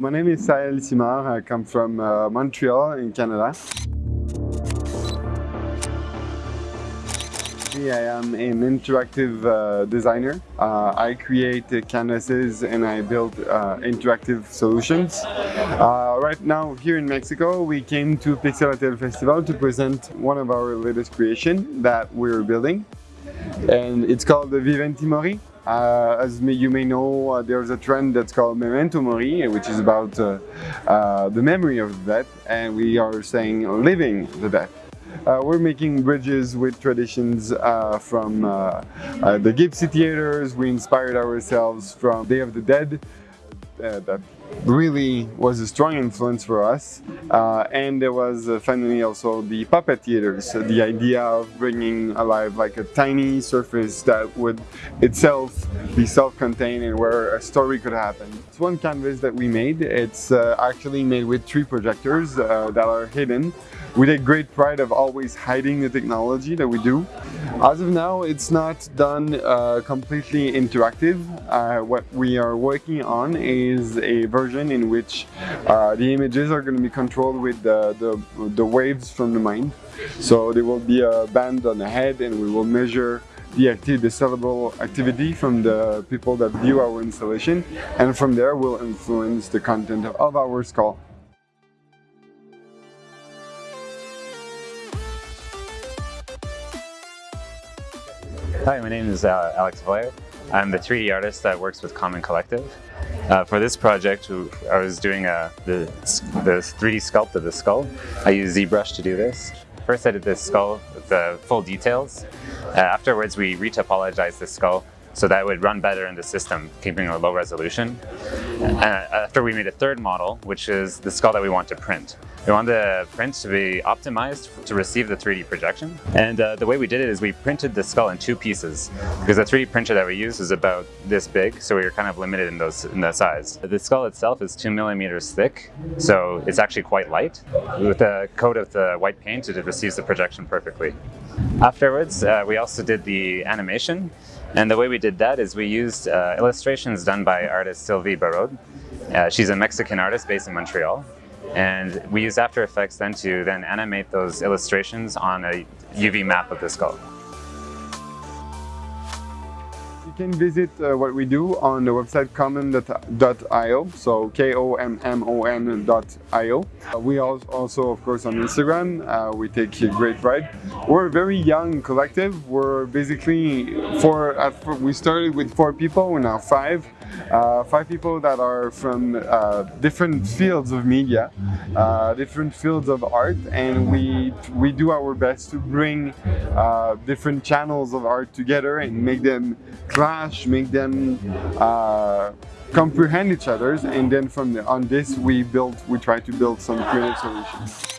My name is Sahel Simard. I come from uh, Montreal in Canada. I am an interactive uh, designer. Uh, I create uh, canvases and I build uh, interactive solutions. Uh, right now here in Mexico we came to Pixel Pixelatl Festival to present one of our latest creation that we're building and it's called the Viventi Mori. Uh, as you may know, uh, there's a trend that's called Memento Mori, which is about uh, uh the memory of the dead, and we are saying living the dead. Uh, we're making bridges with traditions uh, from the Gypsy theaters. We inspired ourselves from Day of the Dead, that really was a strong influence for us. Uh, and there was uh, finally also the puppet theaters, so the idea of bringing alive like a tiny surface that would itself be self-contained and where a story could happen. It's one canvas that we made. It's uh, actually made with three projectors uh, that are hidden. We take great pride of always hiding the technology that we do. As of now, it's not done uh, completely interactive. Uh, what we are working on is a version in which uh, the images are going to be controlled with the, the, the waves from the mind. So there will be a band on the head and we will measure the, activity, the cerebral activity from the people that view our installation and from there we will influence the content of our skull. Hi, my name is uh, Alex Voyer. I'm the 3D artist that works with Kommon Collective. Uh, for this project, I was doing uh, the, the 3D sculpt of the skull. I used ZBrush to do this. First I did this skull with the full details. Uh, afterwards we retopologized the skull so that would run better in the system, keeping a low resolution. Uh, after we made a third model, which is the skull that we want to print. We want the print to be optimized to receive the 3D projection. And uh, the way we did it is we printed the skull in two pieces because the 3D printer that we use is about this big, so we were kind of limited in those in the size. The skull itself is two millimeters thick, so it's actually quite light. With the coat of the white paint, it receives the projection perfectly. Afterwards, uh, we also did the animation. And the way we did that is we used uh, illustrations done by artist Sylvie Barod. Uh, she's a Mexican artist based in Montreal. And we used After Effects then to then animate those illustrations on a UV map of the skull. Can visit uh, what we do on the website kommon.io, so K-O-M-M-O-N.io. Uh, we are also, of course, on Instagram. Uh, we take great pride. We're a very young collective. We're basically four, we started with four people, we're now five. Uh, five people that are from uh, different fields of media, uh, different fields of art, and we we do our best to bring uh, different channels of art together and make them clash, make them uh, comprehend each other, and then from the, on this we build, we try to build some creative solutions.